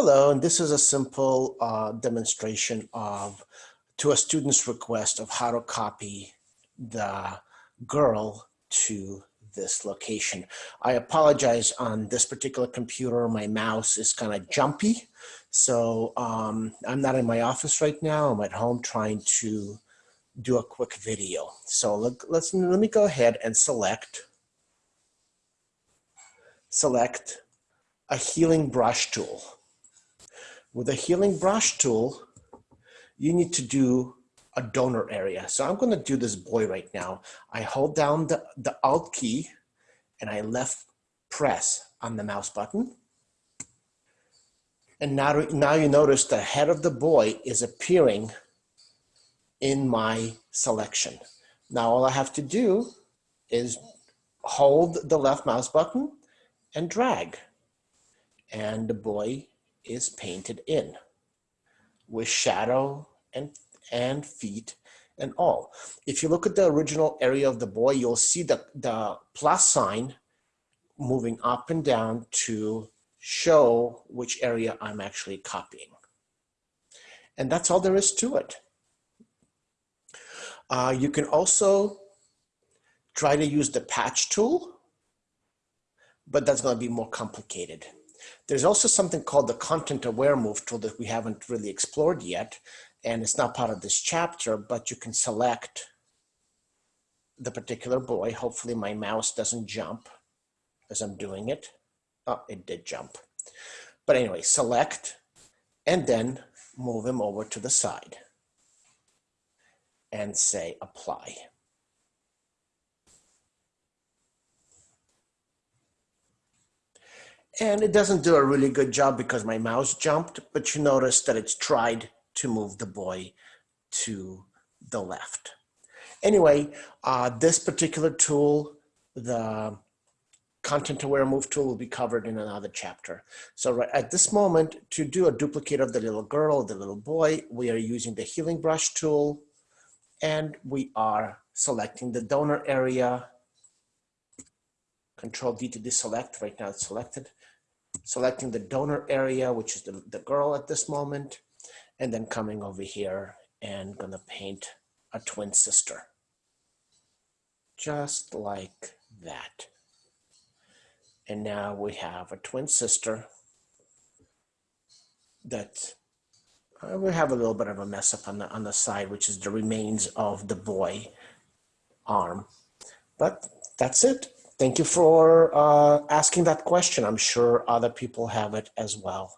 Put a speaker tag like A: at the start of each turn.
A: Hello, and this is a simple uh, demonstration of, to a student's request of how to copy the girl to this location. I apologize on this particular computer, my mouse is kind of jumpy. So um, I'm not in my office right now, I'm at home trying to do a quick video. So let, let's, let me go ahead and select, select a healing brush tool. With a healing brush tool, you need to do a donor area. So I'm going to do this boy right now. I hold down the, the Alt key and I left press on the mouse button. And now, now you notice the head of the boy is appearing in my selection. Now all I have to do is hold the left mouse button and drag. And the boy is painted in with shadow and, and feet and all. If you look at the original area of the boy, you'll see the, the plus sign moving up and down to show which area I'm actually copying. And that's all there is to it. Uh, you can also try to use the patch tool, but that's going to be more complicated. There's also something called the content aware move tool that we haven't really explored yet. And it's not part of this chapter, but you can select the particular boy. Hopefully my mouse doesn't jump as I'm doing it. Oh, it did jump. But anyway, select and then move him over to the side and say apply. And it doesn't do a really good job because my mouse jumped, but you notice that it's tried to move the boy to the left. Anyway, uh, this particular tool, the content aware move tool will be covered in another chapter. So right at this moment, to do a duplicate of the little girl, the little boy, we are using the healing brush tool and we are selecting the donor area. Control D to deselect, right now it's selected. Selecting the donor area, which is the, the girl at this moment, and then coming over here and gonna paint a twin sister. Just like that. And now we have a twin sister that uh, we have a little bit of a mess up on the on the side, which is the remains of the boy arm. But that's it. Thank you for uh, asking that question. I'm sure other people have it as well.